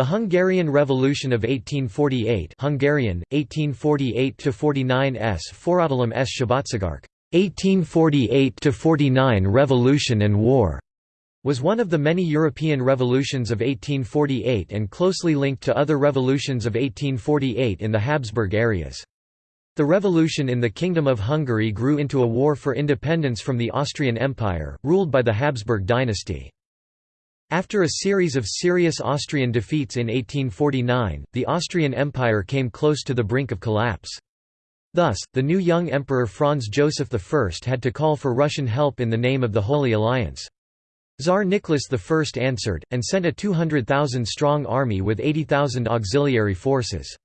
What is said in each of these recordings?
The Hungarian Revolution of 1848 Hungarian, 1848–49 s Forradalom s Szabadságharc 1848–49 Revolution and War was one of the many European revolutions of 1848 and closely linked to other revolutions of 1848 in the Habsburg areas. The revolution in the Kingdom of Hungary grew into a war for independence from the Austrian Empire, ruled by the Habsburg dynasty. After a series of serious Austrian defeats in 1849, the Austrian Empire came close to the brink of collapse. Thus, the new young Emperor Franz Joseph I had to call for Russian help in the name of the Holy Alliance. Tsar Nicholas I answered, and sent a 200,000-strong army with 80,000 auxiliary forces.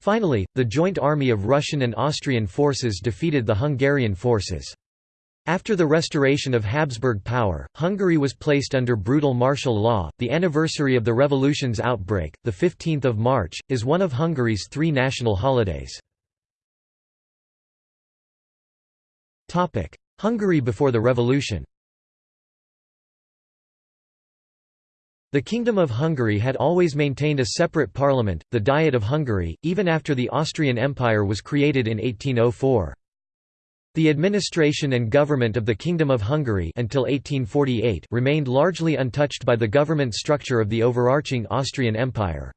Finally, the joint army of Russian and Austrian forces defeated the Hungarian forces. After the restoration of Habsburg power, Hungary was placed under brutal martial law. The anniversary of the revolution's outbreak, the 15th of March, is one of Hungary's three national holidays. Topic: Hungary before the revolution. The Kingdom of Hungary had always maintained a separate parliament, the Diet of Hungary, even after the Austrian Empire was created in 1804. The administration and government of the Kingdom of Hungary until 1848 remained largely untouched by the government structure of the overarching Austrian Empire.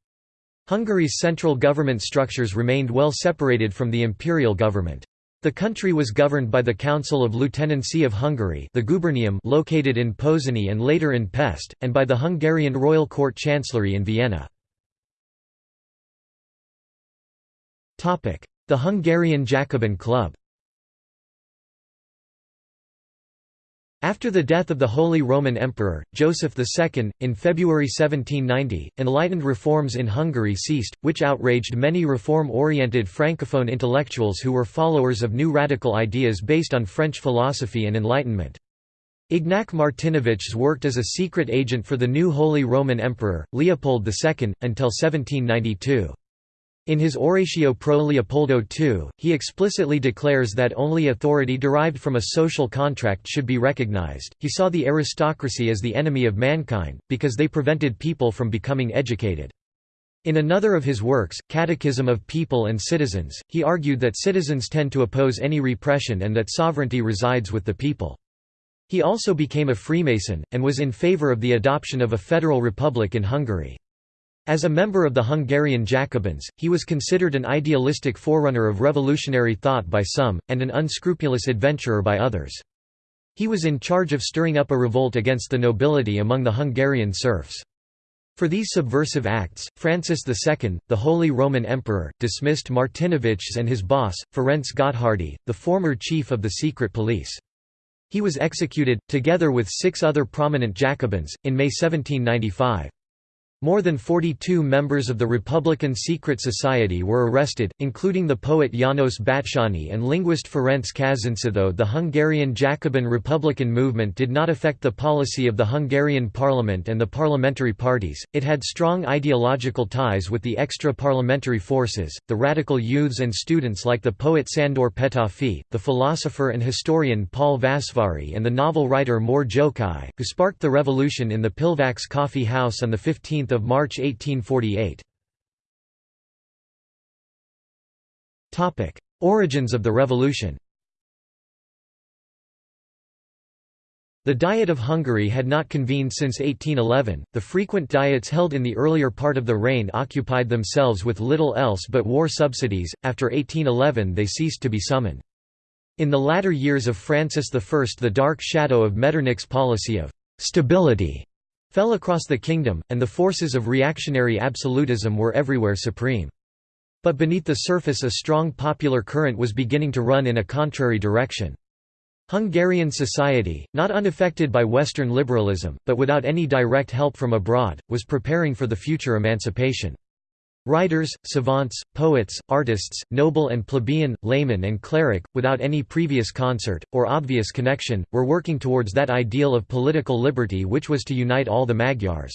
Hungary's central government structures remained well separated from the imperial government. The country was governed by the Council of Lieutenancy of Hungary the Gubernium located in Pozsony and later in Pest, and by the Hungarian Royal Court Chancellery in Vienna. The Hungarian Jacobin Club After the death of the Holy Roman Emperor, Joseph II, in February 1790, enlightened reforms in Hungary ceased, which outraged many reform-oriented francophone intellectuals who were followers of new radical ideas based on French philosophy and Enlightenment. Ignac Martinovics worked as a secret agent for the new Holy Roman Emperor, Leopold II, until 1792. In his Oratio pro Leopoldo II, he explicitly declares that only authority derived from a social contract should be recognized. He saw the aristocracy as the enemy of mankind, because they prevented people from becoming educated. In another of his works, Catechism of People and Citizens, he argued that citizens tend to oppose any repression and that sovereignty resides with the people. He also became a Freemason, and was in favor of the adoption of a federal republic in Hungary. As a member of the Hungarian Jacobins, he was considered an idealistic forerunner of revolutionary thought by some, and an unscrupulous adventurer by others. He was in charge of stirring up a revolt against the nobility among the Hungarian serfs. For these subversive acts, Francis II, the Holy Roman Emperor, dismissed Martinovics and his boss, Ferenc Gotthárdy, the former chief of the secret police. He was executed, together with six other prominent Jacobins, in May 1795. More than 42 members of the Republican Secret Society were arrested, including the poet János Batsányi and linguist Ferenc Kazinczy. Though the Hungarian Jacobin Republican movement did not affect the policy of the Hungarian parliament and the parliamentary parties, it had strong ideological ties with the extra-parliamentary forces, the radical youths and students like the poet Sándor Petőfi, the philosopher and historian Paul Vasváry and the novel writer Mór Jókai, who sparked the revolution in the Pilvax Coffee House on 15 of March 1848. Origins of the revolution The Diet of Hungary had not convened since 1811. The frequent diets held in the earlier part of the reign occupied themselves with little else but war subsidies. After 1811, they ceased to be summoned. In the latter years of Francis I, the dark shadow of Metternich's policy of stability fell across the kingdom, and the forces of reactionary absolutism were everywhere supreme. But beneath the surface a strong popular current was beginning to run in a contrary direction. Hungarian society, not unaffected by Western liberalism, but without any direct help from abroad, was preparing for the future emancipation. Writers, savants, poets, artists, noble and plebeian, layman and cleric, without any previous concert, or obvious connection, were working towards that ideal of political liberty which was to unite all the Magyars.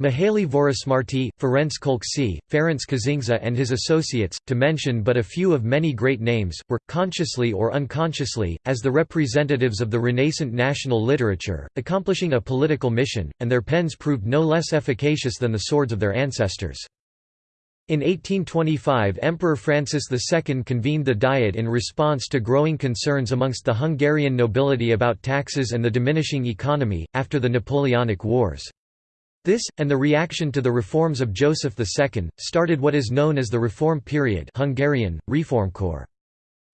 Mihaly Vörösmarty, Ferenc Kölcsey, Ferenc Kazinczy and his associates, to mention but a few of many great names, were, consciously or unconsciously, as the representatives of the renascent national literature, accomplishing a political mission, and their pens proved no less efficacious than the swords of their ancestors. In 1825 Emperor Francis II convened the Diet in response to growing concerns amongst the Hungarian nobility about taxes and the diminishing economy, after the Napoleonic Wars. This, and the reaction to the reforms of Joseph II, started what is known as the Reform period Hungarian, Reformkor.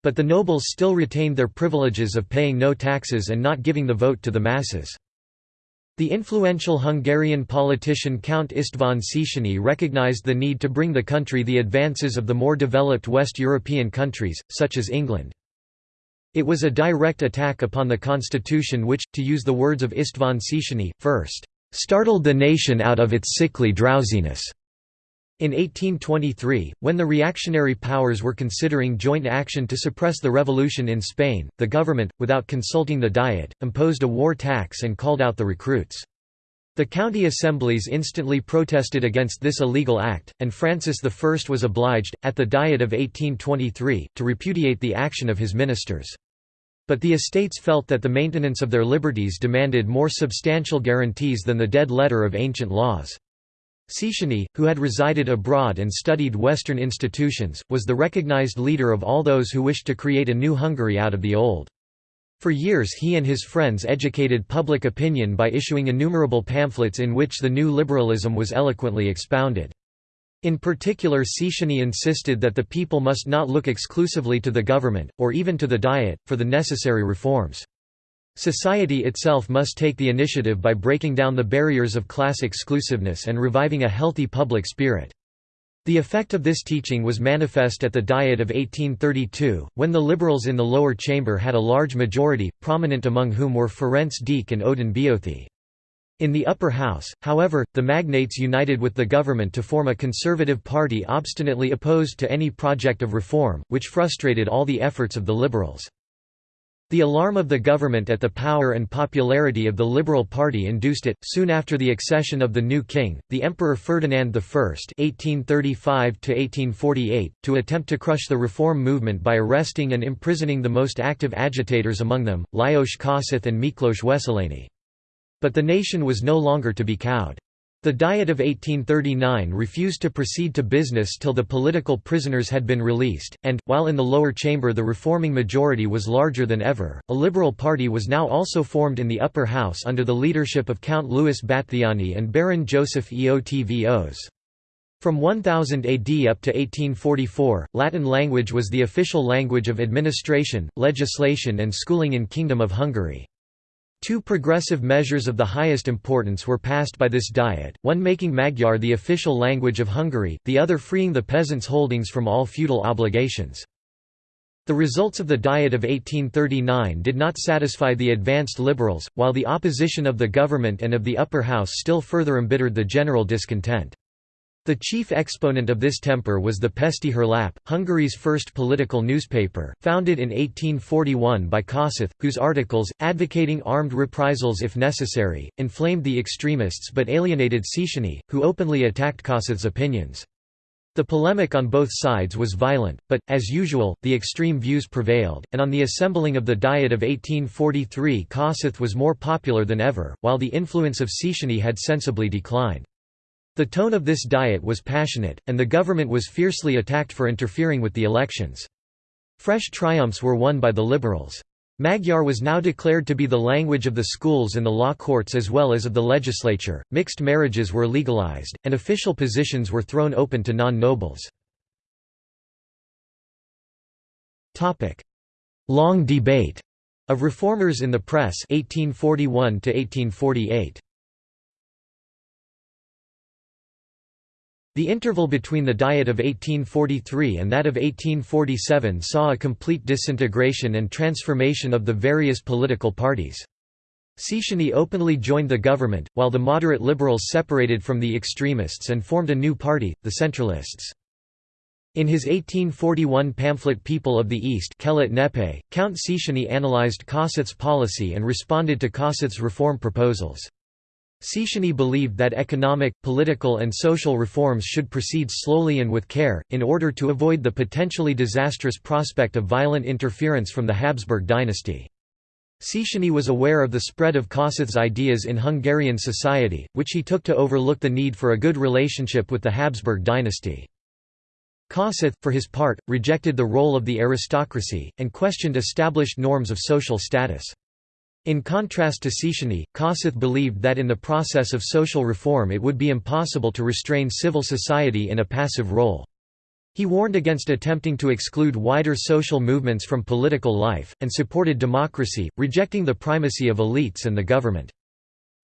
But the nobles still retained their privileges of paying no taxes and not giving the vote to the masses. The influential Hungarian politician Count István Széchenyi recognized the need to bring the country the advances of the more developed West European countries, such as England. It was a direct attack upon the constitution which, to use the words of István Széchenyi, first startled the nation out of its sickly drowsiness. In 1823, when the reactionary powers were considering joint action to suppress the revolution in Spain, the government, without consulting the Diet, imposed a war tax and called out the recruits. The county assemblies instantly protested against this illegal act, and Francis I was obliged, at the Diet of 1823, to repudiate the action of his ministers. But the estates felt that the maintenance of their liberties demanded more substantial guarantees than the dead letter of ancient laws. Széchenyi, who had resided abroad and studied Western institutions, was the recognized leader of all those who wished to create a new Hungary out of the old. For years he and his friends educated public opinion by issuing innumerable pamphlets in which the new liberalism was eloquently expounded. In particular Széchenyi insisted that the people must not look exclusively to the government, or even to the Diet, for the necessary reforms. Society itself must take the initiative by breaking down the barriers of class exclusiveness and reviving a healthy public spirit. The effect of this teaching was manifest at the Diet of 1832, when the liberals in the lower chamber had a large majority, prominent among whom were Ferenc Deák and Ödön Beöthy. In the upper house, however, the magnates united with the government to form a conservative party obstinately opposed to any project of reform, which frustrated all the efforts of the liberals. The alarm of the government at the power and popularity of the Liberal Party induced it, soon after the accession of the new king, the Emperor Ferdinand I (1835–1848), to attempt to crush the reform movement by arresting and imprisoning the most active agitators among them, Lajos Kossuth and Miklos Wesselényi. But the nation was no longer to be cowed. The Diet of 1839 refused to proceed to business till the political prisoners had been released, and, while in the lower chamber the reforming majority was larger than ever, a liberal party was now also formed in the upper house under the leadership of Count Louis Batthyány and Baron Joseph Eötvös. From 1000 AD up to 1844, Latin language was the official language of administration, legislation and schooling in Kingdom of Hungary. Two progressive measures of the highest importance were passed by this Diet, one making Magyar the official language of Hungary, the other freeing the peasants' holdings from all feudal obligations. The results of the Diet of 1839 did not satisfy the advanced liberals, while the opposition of the government and of the upper house still further embittered the general discontent. The chief exponent of this temper was the Pesti Lap, Hungary's first political newspaper, founded in 1841 by Kossuth, whose articles, advocating armed reprisals if necessary, inflamed the extremists but alienated Széchenyi, who openly attacked Kossuth's opinions. The polemic on both sides was violent, but, as usual, the extreme views prevailed, and on the assembling of the Diet of 1843 Kossuth was more popular than ever, while the influence of Széchenyi had sensibly declined. The tone of this diet was passionate, and the government was fiercely attacked for interfering with the elections. Fresh triumphs were won by the liberals. Magyar was now declared to be the language of the schools and the law courts as well as of the legislature, mixed marriages were legalized, and official positions were thrown open to non-nobles. Long debate of reformers in the press 1841 1848. The interval between the Diet of 1843 and that of 1847 saw a complete disintegration and transformation of the various political parties. Széchenyi openly joined the government, while the moderate liberals separated from the extremists and formed a new party, the Centralists. In his 1841 pamphlet People of the East Count Széchenyi analyzed Kossuth's policy and responded to Kossuth's reform proposals. Széchenyi believed that economic, political and social reforms should proceed slowly and with care, in order to avoid the potentially disastrous prospect of violent interference from the Habsburg dynasty. Széchenyi was aware of the spread of Kossuth's ideas in Hungarian society, which he took to overlook the need for a good relationship with the Habsburg dynasty. Kossuth, for his part, rejected the role of the aristocracy, and questioned established norms of social status. In contrast to Széchenyi, Kossuth believed that in the process of social reform it would be impossible to restrain civil society in a passive role. He warned against attempting to exclude wider social movements from political life, and supported democracy, rejecting the primacy of elites and the government.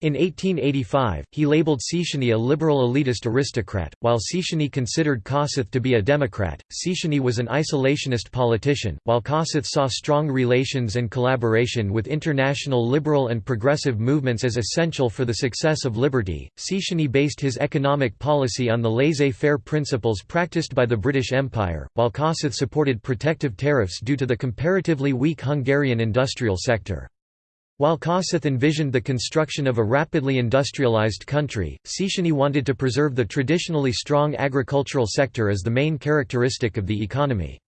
In 1885, he labeled Széchenyi a liberal elitist aristocrat, while Széchenyi considered Kossuth to be a Democrat. Széchenyi was an isolationist politician, while Kossuth saw strong relations and collaboration with international liberal and progressive movements as essential for the success of liberty. Széchenyi based his economic policy on the laissez faire principles practiced by the British Empire, while Kossuth supported protective tariffs due to the comparatively weak Hungarian industrial sector. While Kossuth envisioned the construction of a rapidly industrialized country, Széchenyi wanted to preserve the traditionally strong agricultural sector as the main characteristic of the economy.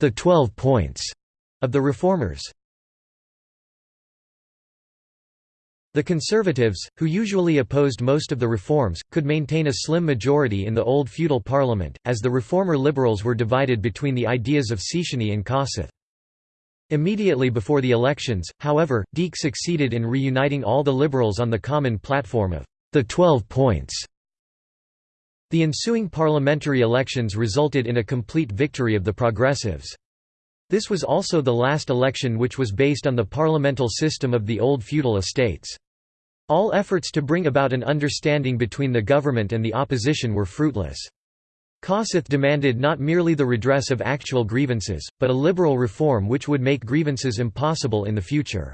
The Twelve Points of the Reformers The Conservatives, who usually opposed most of the reforms, could maintain a slim majority in the old feudal parliament, as the reformer liberals were divided between the ideas of Széchenyi and Kossuth. Immediately before the elections, however, Deák succeeded in reuniting all the liberals on the common platform of the Twelve Points. The ensuing parliamentary elections resulted in a complete victory of the progressives. This was also the last election which was based on the parliamental system of the old feudal estates. All efforts to bring about an understanding between the government and the opposition were fruitless. Kossuth demanded not merely the redress of actual grievances, but a liberal reform which would make grievances impossible in the future.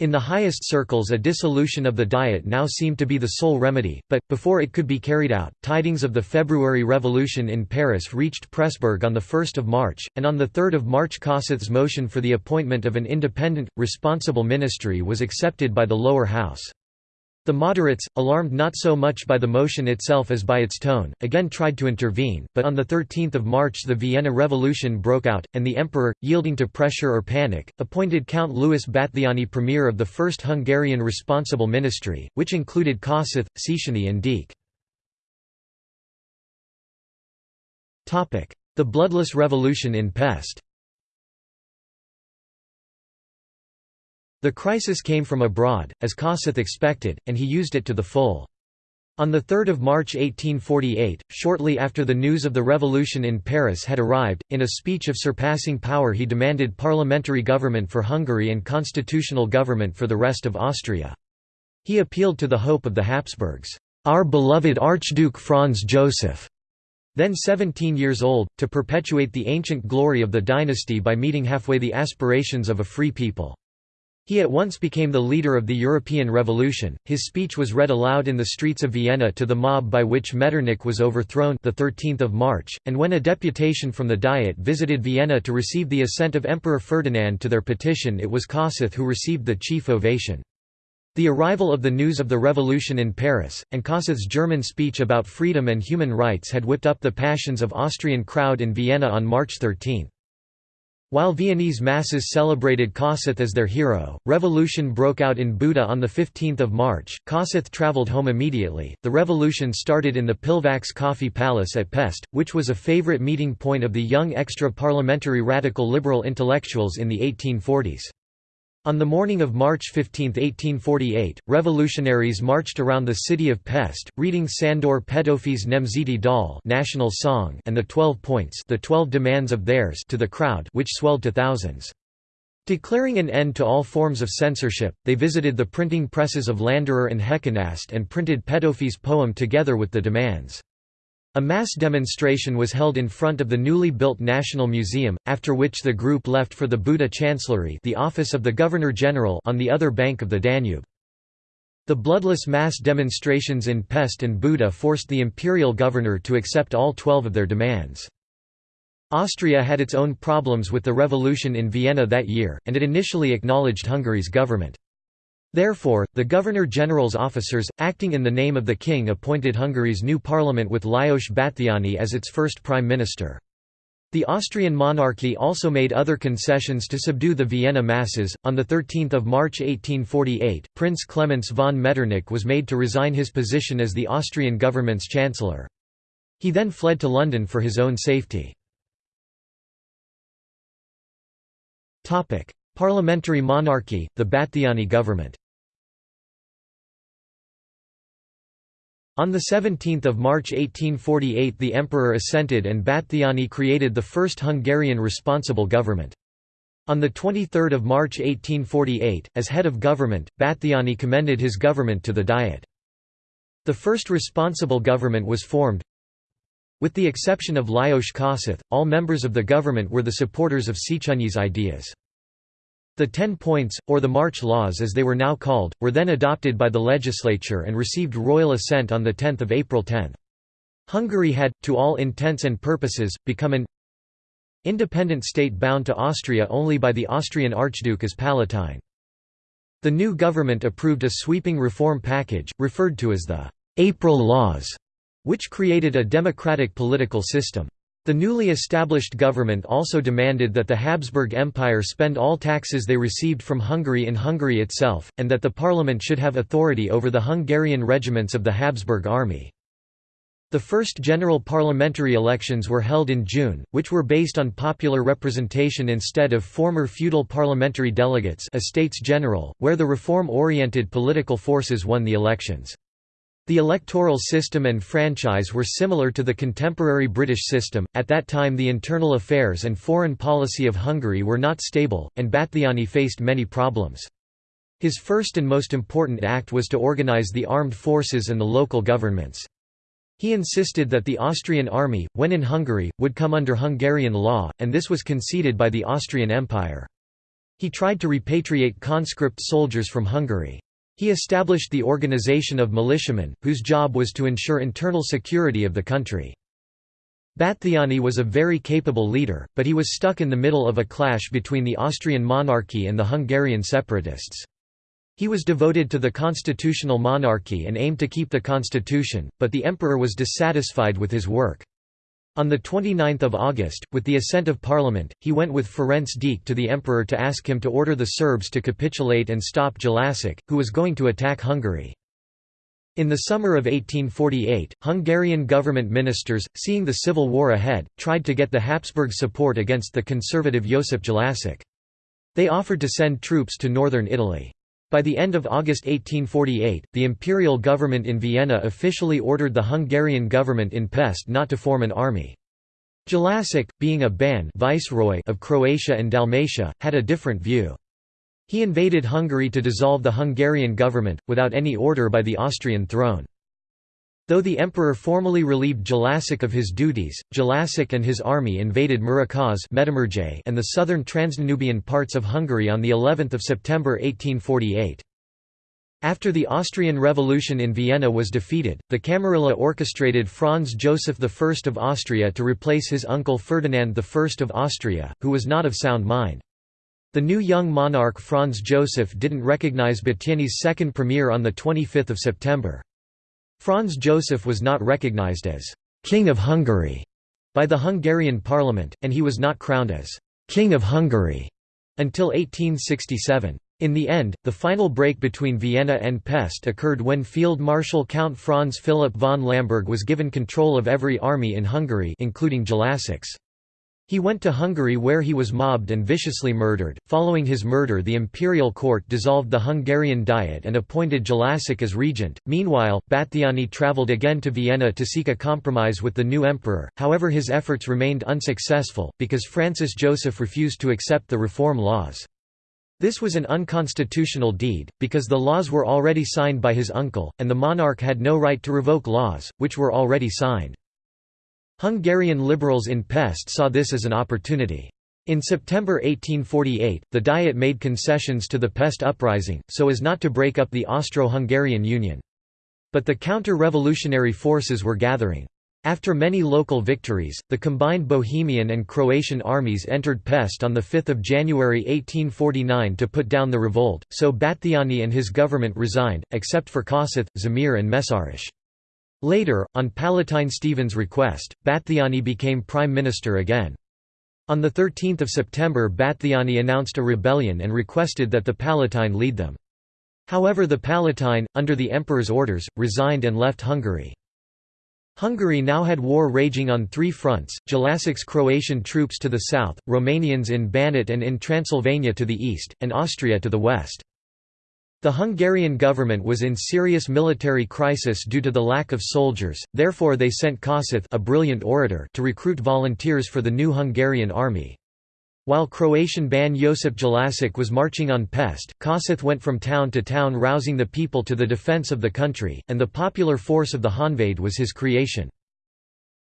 In the highest circles a dissolution of the Diet now seemed to be the sole remedy, but, before it could be carried out, tidings of the February Revolution in Paris reached Pressburg on 1 March, and on 3 March Kossuth's motion for the appointment of an independent, responsible ministry was accepted by the lower house. The moderates, alarmed not so much by the motion itself as by its tone, again tried to intervene, but on 13 March the Vienna Revolution broke out, and the emperor, yielding to pressure or panic, appointed Count Louis Batthyány premier of the first Hungarian responsible ministry, which included Kossuth, Széchenyi and Deák. The Bloodless Revolution in Pest The crisis came from abroad, as Kossuth expected, and he used it to the full. On 3 March 1848, shortly after the news of the revolution in Paris had arrived, in a speech of surpassing power he demanded parliamentary government for Hungary and constitutional government for the rest of Austria. He appealed to the hope of the Habsburgs, "'Our beloved Archduke Franz Joseph' then 17 years old, to perpetuate the ancient glory of the dynasty by meeting halfway the aspirations of a free people. He at once became the leader of the European Revolution. His speech was read aloud in the streets of Vienna to the mob by which Metternich was overthrown the 13th of March, and when a deputation from the Diet visited Vienna to receive the assent of Emperor Ferdinand to their petition, it was Kossuth who received the chief ovation. The arrival of the news of the revolution in Paris, and Kossuth's German speech about freedom and human rights had whipped up the passions of Austrian crowd in Vienna on March 13. While Viennese masses celebrated Kossuth as their hero, revolution broke out in Buda on 15 March. Kossuth travelled home immediately. The revolution started in the Pilvax Coffee Palace at Pest, which was a favourite meeting point of the young extra-parliamentary radical liberal intellectuals in the 1840s. On the morning of March 15, 1848, revolutionaries marched around the city of Pest, reading Sandor Petőfi's Nemzeti Dal national song and the Twelve Points the Twelve Demands of theirs to the crowd which swelled to thousands. Declaring an end to all forms of censorship, they visited the printing presses of Landerer and Heckenast and printed Petőfi's poem together with the demands. A mass demonstration was held in front of the newly built National Museum, after which the group left for the Buda Chancellery the office of the Governor-General on the other bank of the Danube. The bloodless mass demonstrations in Pest and Buda forced the imperial governor to accept all twelve of their demands. Austria had its own problems with the revolution in Vienna that year, and it initially acknowledged Hungary's government. Therefore, the Governor-General's officers, acting in the name of the king appointed Hungary's new parliament with Lajos Batthyány as its first prime minister. The Austrian monarchy also made other concessions to subdue the Vienna masses. On 13 March 1848, Prince Klemens von Metternich was made to resign his position as the Austrian government's chancellor. He then fled to London for his own safety. Parliamentary monarchy, the Batthyány government On 17 March 1848 the emperor assented and Batthyány created the first Hungarian responsible government. On 23 March 1848, as head of government, Batthyány commended his government to the Diet. The first responsible government was formed. With the exception of Lajos Kossuth, all members of the government were the supporters of Széchenyi's ideas. The Ten Points, or the March Laws as they were now called, were then adopted by the legislature and received royal assent on 10 April 10. Hungary had, to all intents and purposes, become an independent state bound to Austria only by the Austrian Archduke as Palatine. The new government approved a sweeping reform package, referred to as the «April Laws», which created a democratic political system. The newly established government also demanded that the Habsburg Empire spend all taxes they received from Hungary in Hungary itself, and that the parliament should have authority over the Hungarian regiments of the Habsburg army. The first general parliamentary elections were held in June, which were based on popular representation instead of former feudal parliamentary delegates Estates General, where the reform-oriented political forces won the elections. The electoral system and franchise were similar to the contemporary British system. At that time, the internal affairs and foreign policy of Hungary were not stable, and Batthyány faced many problems. His first and most important act was to organize the armed forces and the local governments. He insisted that the Austrian army, when in Hungary, would come under Hungarian law, and this was conceded by the Austrian Empire. He tried to repatriate conscript soldiers from Hungary. He established the organization of militiamen, whose job was to ensure internal security of the country. Batthyány was a very capable leader, but he was stuck in the middle of a clash between the Austrian monarchy and the Hungarian separatists. He was devoted to the constitutional monarchy and aimed to keep the constitution, but the emperor was dissatisfied with his work. On 29 August, with the assent of parliament, he went with Ferenc Deák to the emperor to ask him to order the Serbs to capitulate and stop Jelačić, who was going to attack Hungary. In the summer of 1848, Hungarian government ministers, seeing the civil war ahead, tried to get the Habsburg support against the conservative Josip Jelačić. They offered to send troops to northern Italy. By the end of August 1848, the imperial government in Vienna officially ordered the Hungarian government in Pest not to form an army. Jelačić, being a ban viceroy of Croatia and Dalmatia, had a different view. He invaded Hungary to dissolve the Hungarian government, without any order by the Austrian throne. Though the emperor formally relieved Jelačić of his duties, Jelačić and his army invaded Muraköz and the southern Transdanubian parts of Hungary on of September 1848. After the Austrian Revolution in Vienna was defeated, the Camarilla orchestrated Franz Joseph I of Austria to replace his uncle Ferdinand I of Austria, who was not of sound mind. The new young monarch Franz Joseph didn't recognize Batthyány's second premier on 25 September. Franz Joseph was not recognized as «King of Hungary» by the Hungarian parliament, and he was not crowned as «King of Hungary» until 1867. In the end, the final break between Vienna and Pest occurred when Field Marshal Count Franz Philipp von Lamberg was given control of every army in Hungary including Jelačić's. He went to Hungary where he was mobbed and viciously murdered. Following his murder, the imperial court dissolved the Hungarian Diet and appointed Jelačić as regent. Meanwhile, Batthyány travelled again to Vienna to seek a compromise with the new emperor, however, his efforts remained unsuccessful, because Francis Joseph refused to accept the reform laws. This was an unconstitutional deed, because the laws were already signed by his uncle, and the monarch had no right to revoke laws, which were already signed. Hungarian liberals in Pest saw this as an opportunity. In September 1848, the Diet made concessions to the Pest uprising, so as not to break up the Austro-Hungarian Union. But the counter-revolutionary forces were gathering. After many local victories, the combined Bohemian and Croatian armies entered Pest on 5 January 1849 to put down the revolt, so Batthyány and his government resigned, except for Kossuth, Szemere and Mészáros. Later, on Palatine Stephen's request, Batthyány became prime minister again. On 13 September Batthyány announced a rebellion and requested that the Palatine lead them. However the Palatine, under the emperor's orders, resigned and left Hungary. Hungary now had war raging on three fronts, Jelačić's Croatian troops to the south, Romanians in Banat and in Transylvania to the east, and Austria to the west. The Hungarian government was in serious military crisis due to the lack of soldiers, therefore they sent Kossuth a brilliant orator to recruit volunteers for the new Hungarian army. While Croatian Ban Josip Jelacic was marching on Pest, Kossuth went from town to town rousing the people to the defence of the country, and the popular force of the Honved was his creation.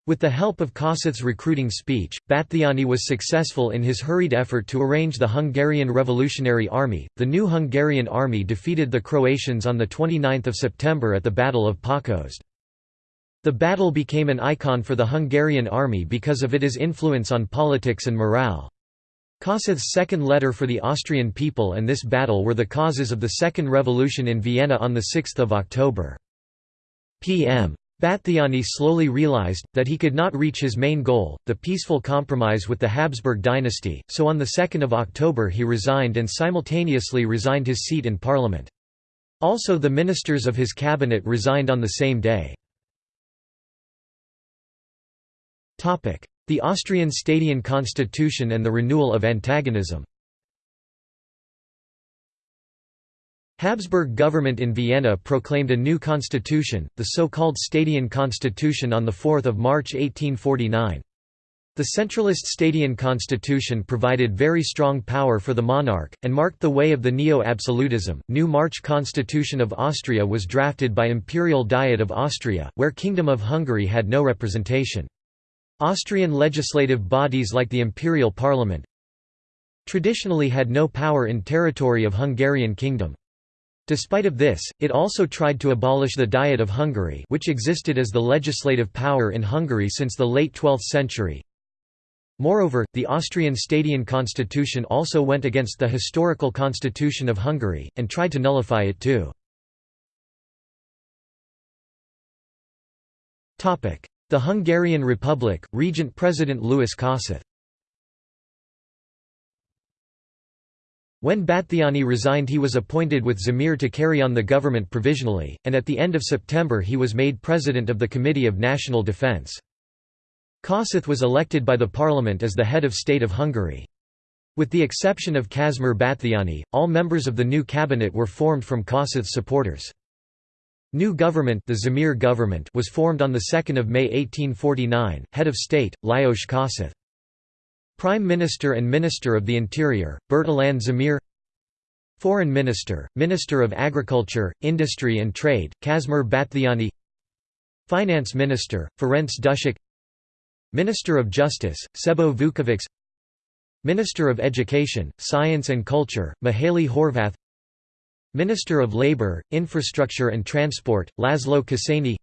With the help of Kossuth's recruiting speech, Batthyány was successful in his hurried effort to arrange the Hungarian Revolutionary Army. The new Hungarian army defeated the Croatians on 29 September at the Battle of Pákozd. The battle became an icon for the Hungarian army because of its influence on politics and morale. Kossuth's second letter for the Austrian people and this battle were the causes of the Second Revolution in Vienna on 6 October. P.M. Batthyány slowly realized, that he could not reach his main goal, the peaceful compromise with the Habsburg dynasty, so on 2 October he resigned and simultaneously resigned his seat in parliament. Also the ministers of his cabinet resigned on the same day. The Austrian Stadion constitution and the renewal of antagonism Habsburg government in Vienna proclaimed a new constitution, the so-called Stadion Constitution on 4 March 1849. The centralist Stadion constitution provided very strong power for the monarch, and marked the way of the neo-absolutism. New March Constitution of Austria was drafted by Imperial Diet of Austria, where Kingdom of Hungary had no representation. Austrian legislative bodies like the Imperial Parliament traditionally had no power in territory of Hungarian kingdom. Despite of this, it also tried to abolish the Diet of Hungary which existed as the legislative power in Hungary since the late 12th century. Moreover, the Austrian Stadion constitution also went against the historical constitution of Hungary, and tried to nullify it too. The Hungarian Republic, Regent President Louis Kossuth When Batthyány resigned he was appointed with Szemere to carry on the government provisionally, and at the end of September he was made president of the Committee of National Defence. Kossuth was elected by the parliament as the head of state of Hungary. With the exception of Kazimir Batthyány, all members of the new cabinet were formed from Kossuth's supporters. New government, the Szemere government was formed on 2 May 1849, head of state, Lajos Kossuth. Prime Minister and Minister of the Interior, Bertalan Szemere Foreign Minister, Minister of Agriculture, Industry and Trade, Kazimir Batthyány Finance Minister, Ferenc Duschek Minister of Justice, Sebo Vukovics Minister of Education, Science and Culture, Mihaly Horvath Minister of Labour, Infrastructure and Transport, Laszlo Kossény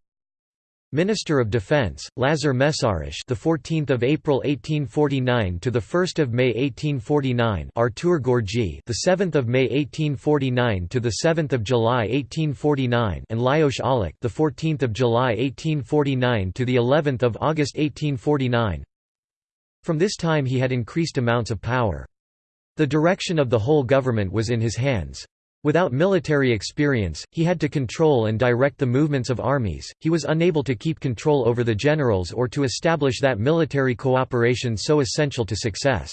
Minister of Defence, Lazar Mészáros, the 14th of April 1849 to the 1st of May 1849, Artur Görgei, the 7th of May 1849 to the 7th of July 1849, and Lajos Aulich, the 14th of July 1849 to the 11th of August 1849. From this time he had increased amounts of power. The direction of the whole government was in his hands. Without military experience, he had to control and direct the movements of armies, he was unable to keep control over the generals or to establish that military cooperation so essential to success.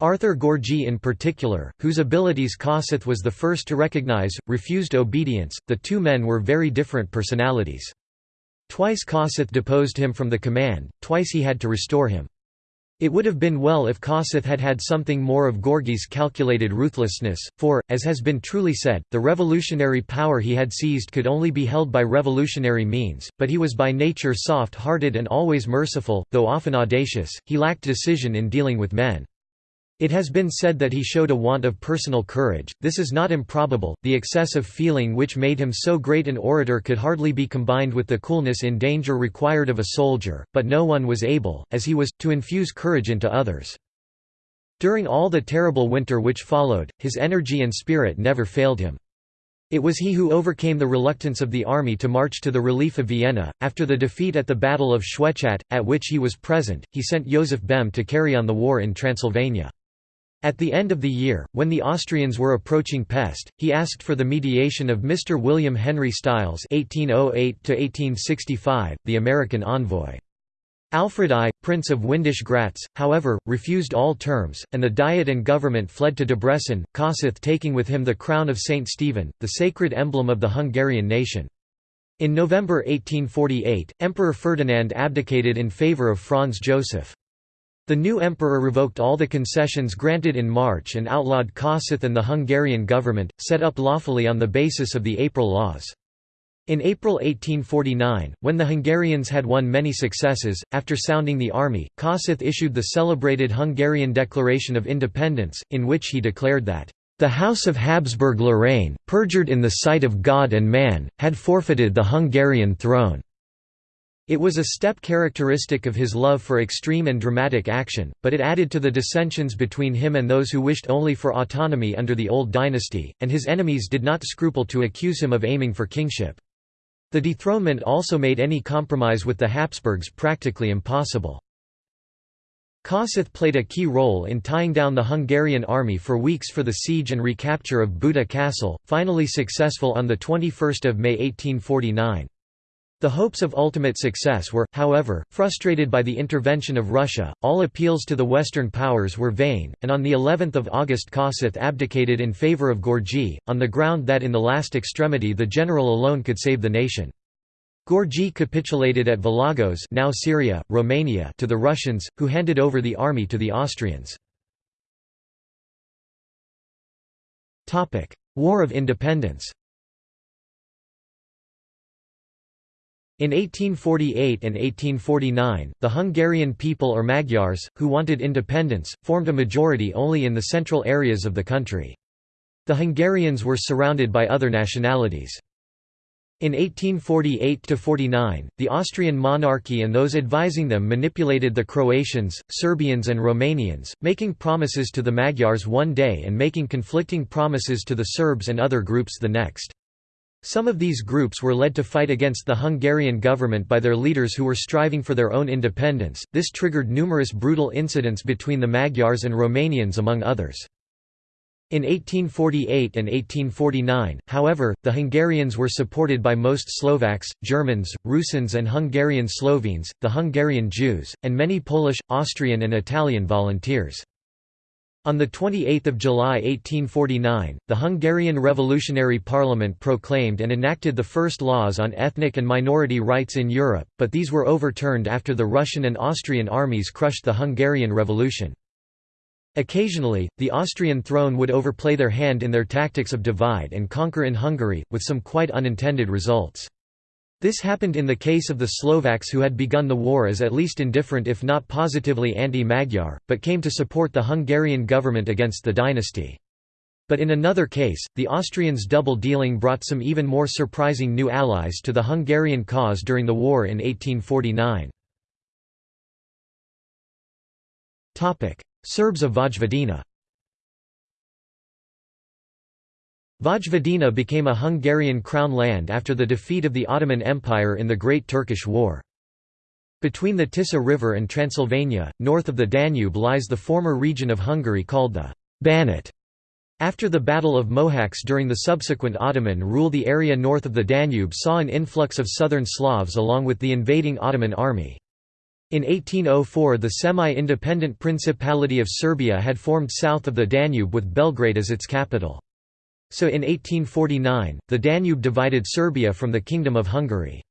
Arthur Görgei in particular, whose abilities Kossuth was the first to recognize, refused obedience. The two men were very different personalities. Twice Kossuth deposed him from the command, twice he had to restore him. It would have been well if Kossuth had had something more of Görgei's calculated ruthlessness, for, as has been truly said, the revolutionary power he had seized could only be held by revolutionary means, but he was by nature soft-hearted and always merciful, though often audacious, he lacked decision in dealing with men. It has been said that he showed a want of personal courage, this is not improbable, the excess of feeling which made him so great an orator could hardly be combined with the coolness in danger required of a soldier, but no one was able, as he was, to infuse courage into others. During all the terrible winter which followed, his energy and spirit never failed him. It was he who overcame the reluctance of the army to march to the relief of Vienna. After the defeat at the Battle of Schwechat, at which he was present, he sent Joseph Bem to carry on the war in Transylvania. At the end of the year, when the Austrians were approaching Pest, he asked for the mediation of Mr. William Henry Stiles (1808–1865), the American envoy. Alfred I, Prince of Windisch Gratz, however, refused all terms, and the Diet and government fled to Debrecen, Kossuth taking with him the crown of Saint Stephen, the sacred emblem of the Hungarian nation. In November 1848, Emperor Ferdinand abdicated in favour of Franz Joseph. The new emperor revoked all the concessions granted in March and outlawed Kossuth and the Hungarian government, set up lawfully on the basis of the April laws. In April 1849, when the Hungarians had won many successes, after sounding the army, Kossuth issued the celebrated Hungarian Declaration of Independence, in which he declared that, "...the House of Habsburg-Lorraine, perjured in the sight of God and man, had forfeited the Hungarian throne." It was a step characteristic of his love for extreme and dramatic action, but it added to the dissensions between him and those who wished only for autonomy under the old dynasty, and his enemies did not scruple to accuse him of aiming for kingship. The dethronement also made any compromise with the Habsburgs practically impossible. Kossuth played a key role in tying down the Hungarian army for weeks for the siege and recapture of Buda Castle, finally successful on 21 May 1849. The hopes of ultimate success were, however, frustrated by the intervention of Russia. All appeals to the Western powers were vain, and on the 11th of August Kossuth abdicated in favor of Görgei, on the ground that in the last extremity the general alone could save the nation. Görgei capitulated at Vilagos now Șiria, Romania to the Russians, who handed over the army to the Austrians. War of Independence In 1848 and 1849, the Hungarian people or Magyars, who wanted independence, formed a majority only in the central areas of the country. The Hungarians were surrounded by other nationalities. In 1848–49, the Austrian monarchy and those advising them manipulated the Croatians, Serbians and Romanians, making promises to the Magyars one day and making conflicting promises to the Serbs and other groups the next. Some of these groups were led to fight against the Hungarian government by their leaders who were striving for their own independence. This triggered numerous brutal incidents between the Magyars and Romanians among others. In 1848 and 1849, however, the Hungarians were supported by most Slovaks, Germans, Rusins and Hungarian Slovenes, the Hungarian Jews, and many Polish, Austrian and Italian volunteers. On 28 July 1849, the Hungarian Revolutionary Parliament proclaimed and enacted the first laws on ethnic and minority rights in Europe, but these were overturned after the Russian and Austrian armies crushed the Hungarian Revolution. Occasionally, the Austrian throne would overplay their hand in their tactics of divide and conquer in Hungary, with some quite unintended results. This happened in the case of the Slovaks who had begun the war as at least indifferent if not positively anti-Magyar, but came to support the Hungarian government against the dynasty. But in another case, the Austrians' double-dealing brought some even more surprising new allies to the Hungarian cause during the war in 1849. Serbs of Vojvodina Vojvodina became a Hungarian crown land after the defeat of the Ottoman Empire in the Great Turkish War. Between the Tisa River and Transylvania, north of the Danube lies the former region of Hungary called the Banat. After the Battle of Mohacs during the subsequent Ottoman rule the area north of the Danube saw an influx of southern Slavs along with the invading Ottoman army. In 1804 the semi-independent Principality of Serbia had formed south of the Danube with Belgrade as its capital. So in 1849, the Danube divided Serbia from the Kingdom of Hungary.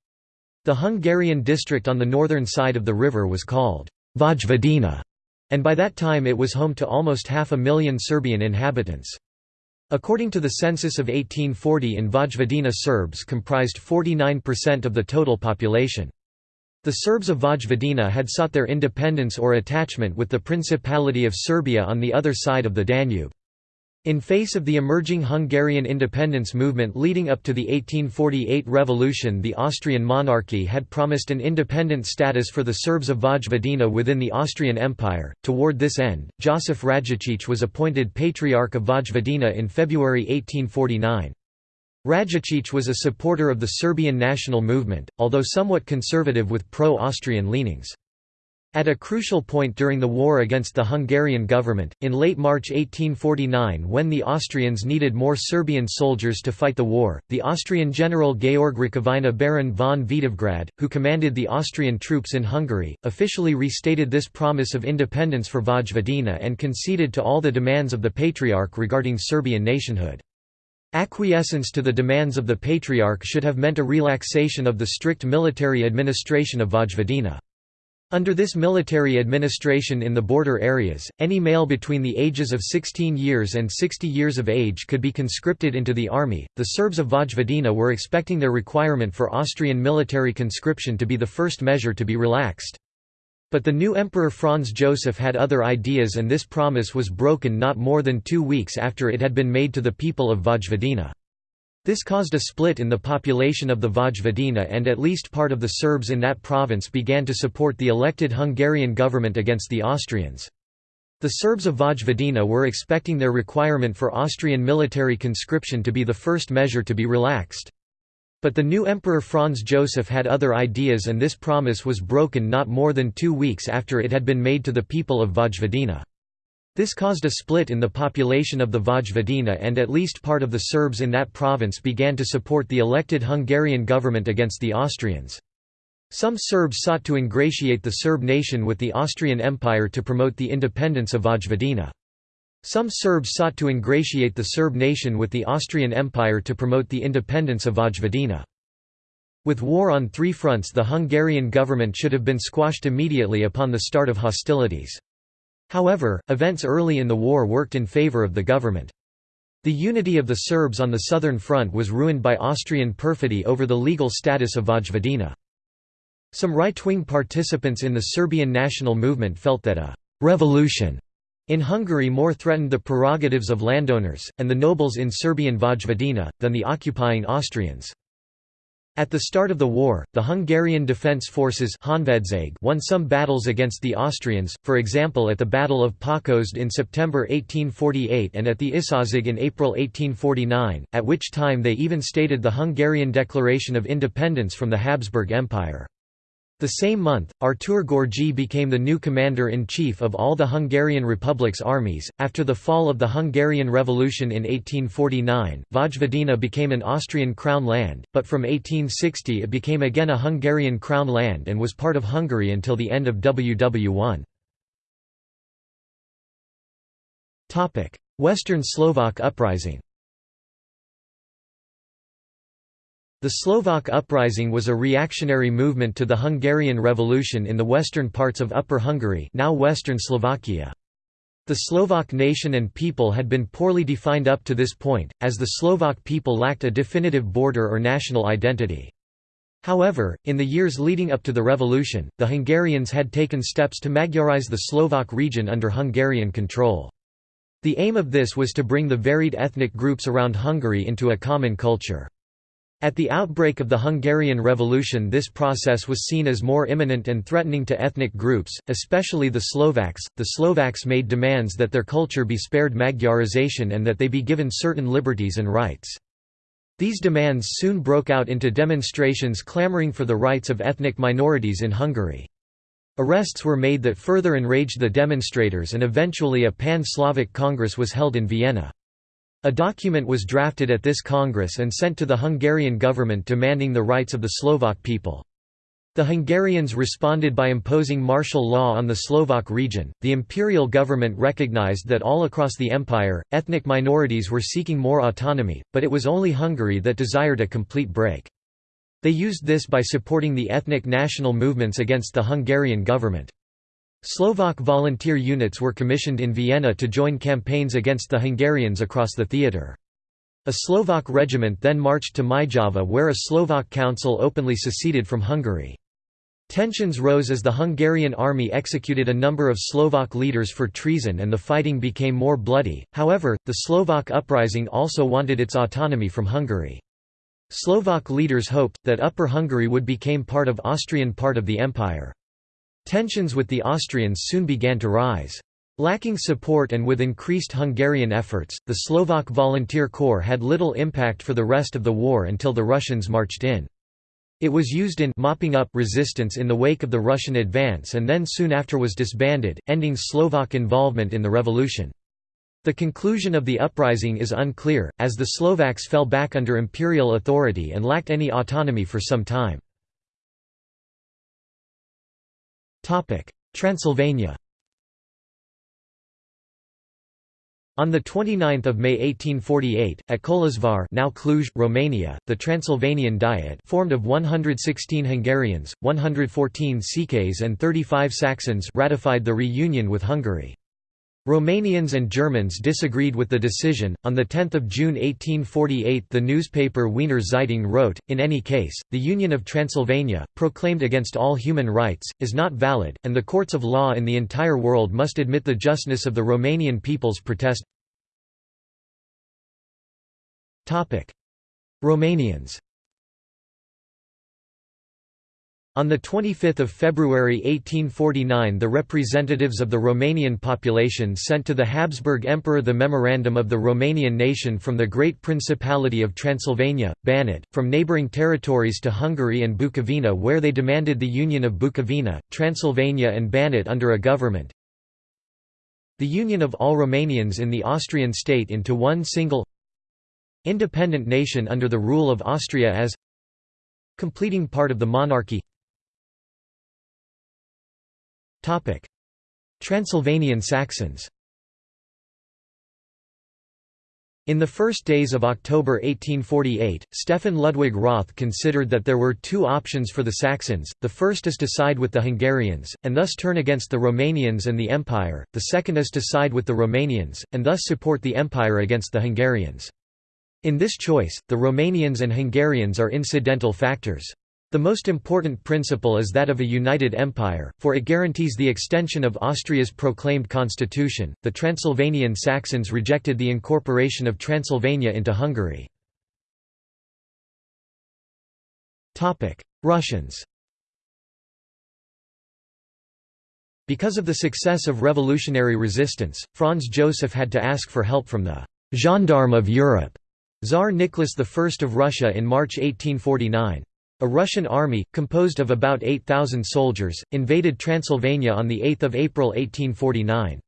The Hungarian district on the northern side of the river was called Vojvodina, and by that time it was home to almost half a million Serbian inhabitants. According to the census of 1840 in Vojvodina Serbs comprised 49% of the total population. The Serbs of Vojvodina had sought their independence or attachment with the Principality of Serbia on the other side of the Danube. In face of the emerging Hungarian independence movement leading up to the 1848 revolution the Austrian monarchy had promised an independent status for the Serbs of Vojvodina within the Austrian Empire. Toward this end, Josif Rajačić was appointed Patriarch of Vojvodina in February 1849. Rajačić was a supporter of the Serbian national movement, although somewhat conservative with pro-Austrian leanings. At a crucial point during the war against the Hungarian government, in late March 1849 when the Austrians needed more Serbian soldiers to fight the war, the Austrian general Georg Rukavina Baron von Vidovgrad, who commanded the Austrian troops in Hungary, officially restated this promise of independence for Vojvodina and conceded to all the demands of the Patriarch regarding Serbian nationhood. Acquiescence to the demands of the Patriarch should have meant a relaxation of the strict military administration of Vojvodina. Under this military administration in the border areas, any male between the ages of 16 years and 60 years of age could be conscripted into the army. The Serbs of Vojvodina were expecting their requirement for Austrian military conscription to be the first measure to be relaxed. But the new Emperor Franz Joseph had other ideas and this promise was broken not more than two weeks after it had been made to the people of Vojvodina. This caused a split in the population of the Vojvodina and at least part of the Serbs in that province began to support the elected Hungarian government against the Austrians. The Serbs of Vojvodina were expecting their requirement for Austrian military conscription to be the first measure to be relaxed. But the new Emperor Franz Joseph had other ideas and this promise was broken not more than two weeks after it had been made to the people of Vojvodina. This caused a split in the population of the Vojvodina and at least part of the Serbs in that province began to support the elected Hungarian government against the Austrians. Some Serbs sought to ingratiate the Serb nation with the Austrian Empire to promote the independence of Vojvodina. Some Serbs sought to ingratiate the Serb nation with the Austrian Empire to promote the independence of Vojvodina. With war on three fronts the Hungarian government should have been squashed immediately upon the start of hostilities. However, events early in the war worked in favor of the government. The unity of the Serbs on the southern front was ruined by Austrian perfidy over the legal status of Vojvodina. Some right-wing participants in the Serbian national movement felt that a «revolution» in Hungary more threatened the prerogatives of landowners, and the nobles in Serbian Vojvodina, than the occupying Austrians. At the start of the war, the Hungarian Defence Forces won some battles against the Austrians, for example at the Battle of Pákozd in September 1848 and at the Isaszeg in April 1849, at which time they even stated the Hungarian Declaration of Independence from the Habsburg Empire. The same month, Artur Görgei became the new commander-in-chief of all the Hungarian Republic's armies. After the fall of the Hungarian Revolution in 1849, Vojvodina became an Austrian crown land, but from 1860 it became again a Hungarian crown land and was part of Hungary until the end of WW1. Topic: Western Slovak uprising. The Slovak uprising was a reactionary movement to the Hungarian Revolution in the western parts of Upper Hungary now Western Slovakia. The Slovak nation and people had been poorly defined up to this point, as the Slovak people lacked a definitive border or national identity. However, in the years leading up to the revolution, the Hungarians had taken steps to Magyarize the Slovak region under Hungarian control. The aim of this was to bring the varied ethnic groups around Hungary into a common culture. At the outbreak of the Hungarian Revolution this process was seen as more imminent and threatening to ethnic groups, especially the Slovaks. The Slovaks made demands that their culture be spared Magyarization and that they be given certain liberties and rights. These demands soon broke out into demonstrations clamoring for the rights of ethnic minorities in Hungary. Arrests were made that further enraged the demonstrators and eventually a pan-Slavic Congress was held in Vienna. A document was drafted at this Congress and sent to the Hungarian government demanding the rights of the Slovak people. The Hungarians responded by imposing martial law on the Slovak region. The imperial government recognized that all across the empire, ethnic minorities were seeking more autonomy, but it was only Hungary that desired a complete break. They used this by supporting the ethnic national movements against the Hungarian government. Slovak volunteer units were commissioned in Vienna to join campaigns against the Hungarians across the theatre. A Slovak regiment then marched to Myjava where a Slovak council openly seceded from Hungary. Tensions rose as the Hungarian army executed a number of Slovak leaders for treason and the fighting became more bloody, however, the Slovak uprising also wanted its autonomy from Hungary. Slovak leaders hoped, that Upper Hungary would become part of Austrian part of the empire. Tensions with the Austrians soon began to rise. Lacking support and with increased Hungarian efforts, the Slovak Volunteer Corps had little impact for the rest of the war until the Russians marched in. It was used in mopping up resistance in the wake of the Russian advance and then soon after was disbanded, ending Slovak involvement in the revolution. The conclusion of the uprising is unclear, as the Slovaks fell back under imperial authority and lacked any autonomy for some time. Transylvania On 29 May 1848, at Kolozsvár now Cluj, Romania, the Transylvanian Diet formed of 116 Hungarians, 114 Székelys and 35 Saxons ratified the reunion with Hungary. Romanians and Germans disagreed with the decision. On 10 June 1848, the newspaper Wiener Zeitung wrote In any case, the Union of Transylvania, proclaimed against all human rights, is not valid, and the courts of law in the entire world must admit the justness of the Romanian people's protest. Romanians on 25 February 1849 the representatives of the Romanian population sent to the Habsburg Emperor the Memorandum of the Romanian nation from the Great Principality of Transylvania, Banat, from neighbouring territories to Hungary and Bukovina where they demanded the union of Bukovina, Transylvania and Banat under a government. The union of all Romanians in the Austrian state into one single independent nation under the rule of Austria as completing part of the monarchy Transylvanian Saxons In the first days of October 1848, Stefan Ludwig Roth considered that there were two options for the Saxons, the first is to side with the Hungarians, and thus turn against the Romanians and the Empire, the second is to side with the Romanians, and thus support the Empire against the Hungarians. In this choice, the Romanians and Hungarians are incidental factors. The most important principle is that of a united empire, for it guarantees the extension of Austria's proclaimed constitution. The Transylvanian Saxons rejected the incorporation of Transylvania into Hungary. Topic: Russians. Because of the success of revolutionary resistance, Franz Joseph had to ask for help from the gendarme of Europe, Tsar Nicholas I of Russia in March 1849. A Russian army, composed of about 8,000 soldiers, invaded Transylvania on 8 April 1849.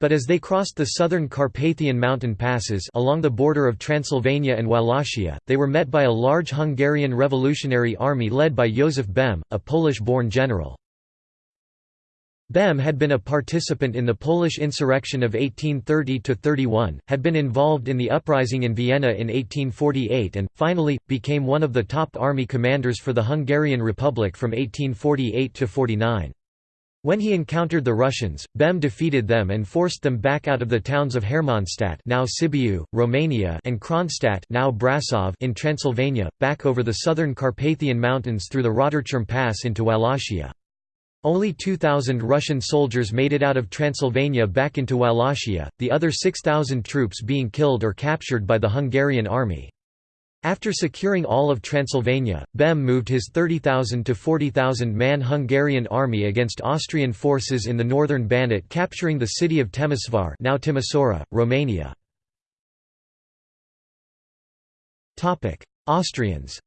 But as they crossed the southern Carpathian mountain passes along the border of Transylvania and Wallachia, they were met by a large Hungarian revolutionary army led by Józef Bem, a Polish-born general. Bem had been a participant in the Polish insurrection of 1830–31, had been involved in the uprising in Vienna in 1848 and, finally, became one of the top army commanders for the Hungarian Republic from 1848 to 49. When he encountered the Russians, Bem defeated them and forced them back out of the towns of Hermannstadt now Sibiu, Romania and Kronstadt now Brasov in Transylvania, back over the southern Carpathian Mountains through the Roterturm Pass into Wallachia. Only 2,000 Russian soldiers made it out of Transylvania back into Wallachia, the other 6,000 troops being killed or captured by the Hungarian army. After securing all of Transylvania, Bem moved his 30,000 to 40,000 man Hungarian army against Austrian forces in the northern Banat capturing the city of Temesvar now Timisoara, Romania. Austrians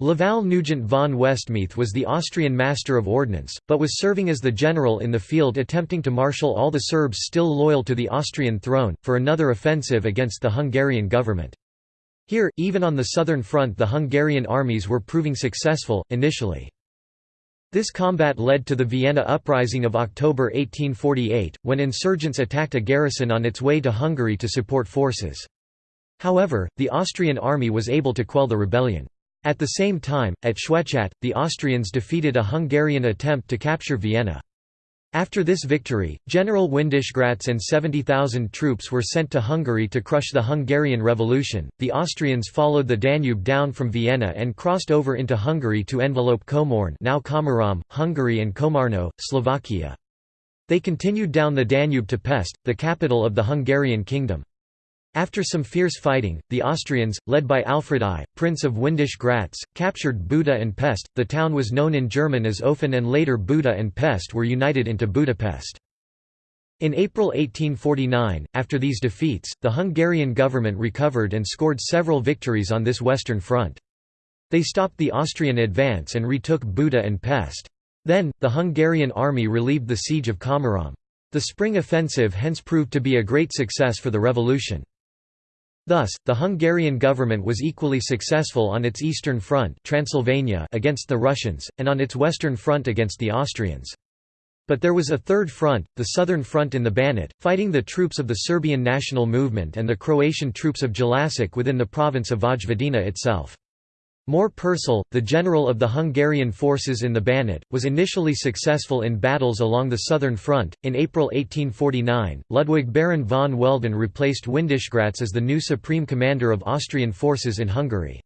Laval Nugent von Westmeath was the Austrian Master of Ordnance, but was serving as the general in the field attempting to marshal all the Serbs still loyal to the Austrian throne, for another offensive against the Hungarian government. Here, even on the southern front the Hungarian armies were proving successful, initially. This combat led to the Vienna Uprising of October 1848, when insurgents attacked a garrison on its way to Hungary to support forces. However, the Austrian army was able to quell the rebellion. At the same time, at Schwechat, the Austrians defeated a Hungarian attempt to capture Vienna. After this victory, General Windischgratz and 70,000 troops were sent to Hungary to crush the Hungarian Revolution. The Austrians followed the Danube down from Vienna and crossed over into Hungary to envelope Komorn, now Komárom, Hungary and Komarno, Slovakia. They continued down the Danube to Pest, the capital of the Hungarian kingdom. After some fierce fighting, the Austrians, led by Alfred I, Prince of Windisch-Gratz, captured Buda and Pest. The town was known in German as Ofen and later Buda and Pest were united into Budapest. In April 1849, after these defeats, the Hungarian government recovered and scored several victories on this western front. They stopped the Austrian advance and retook Buda and Pest. Then, the Hungarian army relieved the siege of Komárom. The spring offensive hence proved to be a great success for the revolution. Thus, the Hungarian government was equally successful on its eastern front Transylvania against the Russians, and on its western front against the Austrians. But there was a third front, the southern front in the Banat, fighting the troops of the Serbian national movement and the Croatian troops of Jelačić within the province of Vojvodina itself. Mór Perczel, the general of the Hungarian forces in the Banat, was initially successful in battles along the southern front. In April 1849, Ludwig Baron von Welden replaced Windischgratz as the new supreme commander of Austrian forces in Hungary.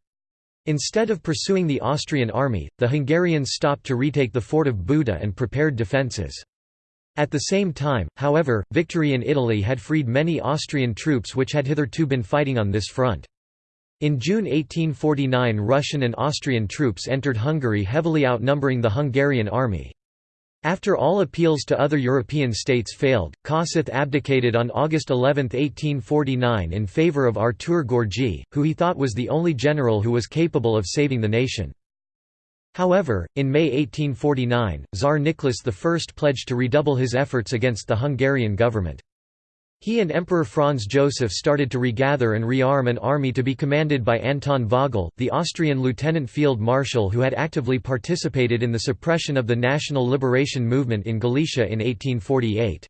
Instead of pursuing the Austrian army, the Hungarians stopped to retake the fort of Buda and prepared defences. At the same time, however, victory in Italy had freed many Austrian troops which had hitherto been fighting on this front. In June 1849 Russian and Austrian troops entered Hungary heavily outnumbering the Hungarian army. After all appeals to other European states failed, Kossuth abdicated on August 11, 1849 in favour of Artur Görgei, who he thought was the only general who was capable of saving the nation. However, in May 1849, Tsar Nicholas I pledged to redouble his efforts against the Hungarian government. He and Emperor Franz Joseph started to regather and rearm an army to be commanded by Anton Vogel, the Austrian lieutenant field marshal who had actively participated in the suppression of the national liberation movement in Galicia in 1848.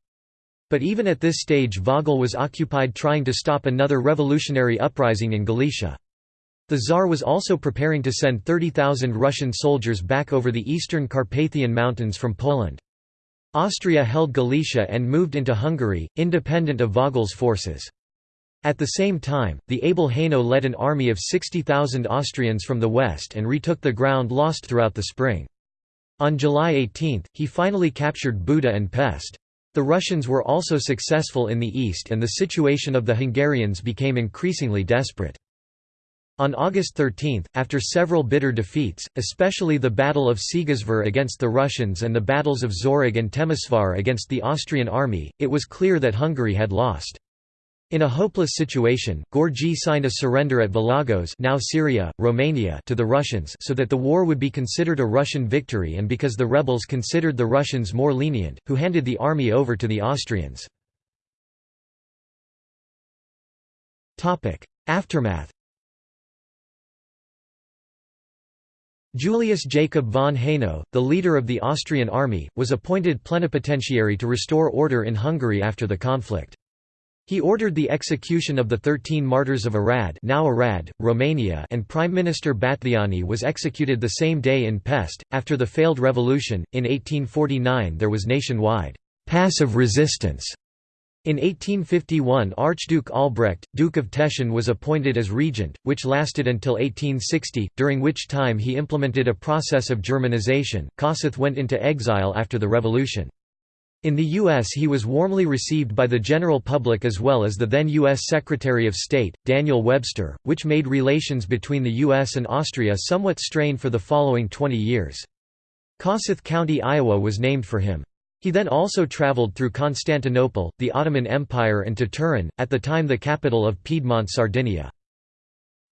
But even at this stage Vogel was occupied trying to stop another revolutionary uprising in Galicia. The Tsar was also preparing to send 30,000 Russian soldiers back over the eastern Carpathian Mountains from Poland. Austria held Galicia and moved into Hungary, independent of Vogel's forces. At the same time, the able Haynau led an army of 60,000 Austrians from the west and retook the ground lost throughout the spring. On July 18, he finally captured Buda and Pest. The Russians were also successful in the east and the situation of the Hungarians became increasingly desperate. On August 13, after several bitter defeats, especially the Battle of Segesvár against the Russians and the battles of Szőreg and Temesvar against the Austrian army, it was clear that Hungary had lost. In a hopeless situation, Görgei signed a surrender at Vilagos now Șiria, Romania to the Russians so that the war would be considered a Russian victory and because the rebels considered the Russians more lenient, who handed the army over to the Austrians. Aftermath Julius Jacob von Haynau, the leader of the Austrian army, was appointed plenipotentiary to restore order in Hungary after the conflict. He ordered the execution of the Thirteen Martyrs of Arad, now Arad, Romania and Prime Minister Batthyány was executed the same day in Pest. After the failed revolution, in 1849 there was nationwide passive resistance in 1851 Archduke Albrecht, Duke of Teschen was appointed as regent, which lasted until 1860, during which time he implemented a process of Germanization. Kossuth went into exile after the revolution. In the U.S. he was warmly received by the general public as well as the then U.S. Secretary of State, Daniel Webster, which made relations between the U.S. and Austria somewhat strained for the following 20 years. Kossuth County, Iowa was named for him. He then also travelled through Constantinople, the Ottoman Empire and to Turin, at the time the capital of Piedmont Sardinia.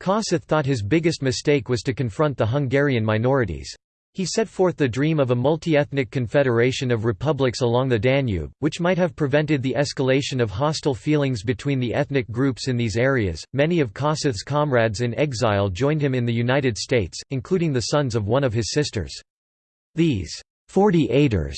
Kossuth thought his biggest mistake was to confront the Hungarian minorities. He set forth the dream of a multi-ethnic confederation of republics along the Danube, which might have prevented the escalation of hostile feelings between the ethnic groups in these areas. Many of Kossuth's comrades in exile joined him in the United States, including the sons of one of his sisters. These 48ers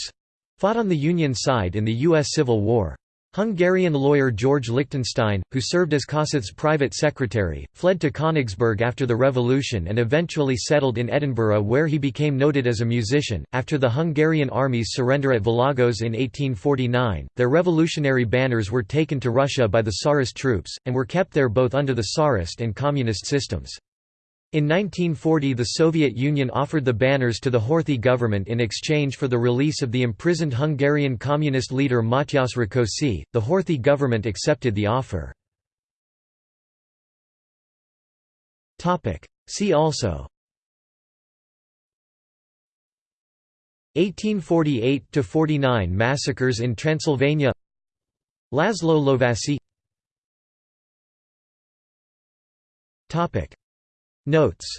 fought on the Union side in the U.S. Civil War. Hungarian lawyer George Lichtenstein, who served as Kossuth's private secretary, fled to Königsberg after the revolution and eventually settled in Edinburgh where he became noted as a musician. After the Hungarian army's surrender at Vilagos in 1849, their revolutionary banners were taken to Russia by the Tsarist troops, and were kept there both under the Tsarist and communist systems. In 1940 the Soviet Union offered the banners to the Horthy government in exchange for the release of the imprisoned Hungarian communist leader Matyas Rákosi. The Horthy government accepted the offer. See also. 1848–49 massacres in Transylvania. Laszlo Lovász Notes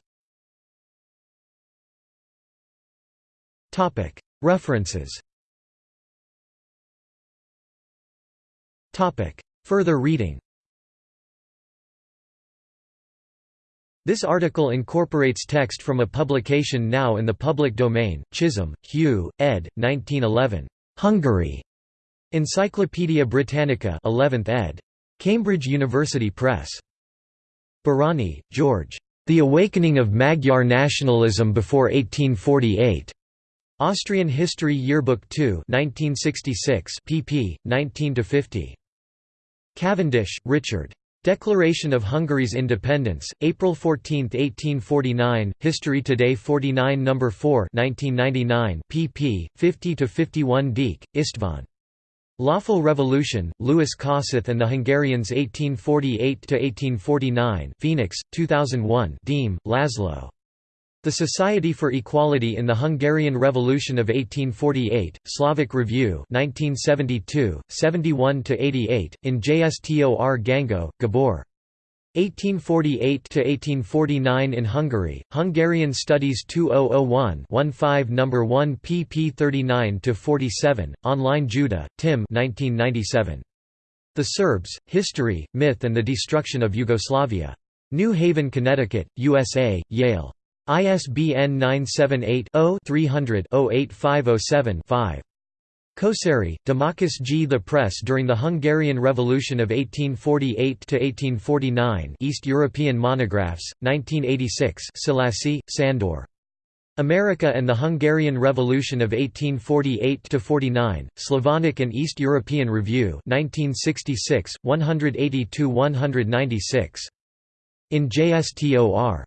References Further reading This article incorporates text from a publication now in the public domain, Chisholm, Hugh, ed. 1911. Hungary. Encyclopædia Britannica 11th ed. Cambridge University Press. Barany, George. The Awakening of Magyar Nationalism Before 1848. Austrian History Yearbook 2 1966 pp. 19–50. Cavendish, Richard. Declaration of Hungary's Independence, April 14, 1849, History Today 49 No. 4 1999 pp. 50 to 51. Deak, István. Lawful Revolution, Louis Kossuth and the Hungarians 1848–1849 Phoenix, 2001 Deme, Laszlo. The Society for Equality in the Hungarian Revolution of 1848, Slavic Review 1972, 71–88, in JSTOR Gango, Gabor. 1848–1849 in Hungary, Hungarian Studies 2001 15 No. 1 pp 39–47, online Judah, Tim 1997. The Serbs, History, Myth and the Destruction of Yugoslavia. New Haven, Connecticut, USA, Yale. ISBN 978 0 300 08507 5. Kosary, Domokos G. The Press during the Hungarian Revolution of 1848–1849 East European Monographs, 1986 Szilássy, Sándor. America and the Hungarian Revolution of 1848–49, Slavonic and East European Review 1966, 182–196. In JSTOR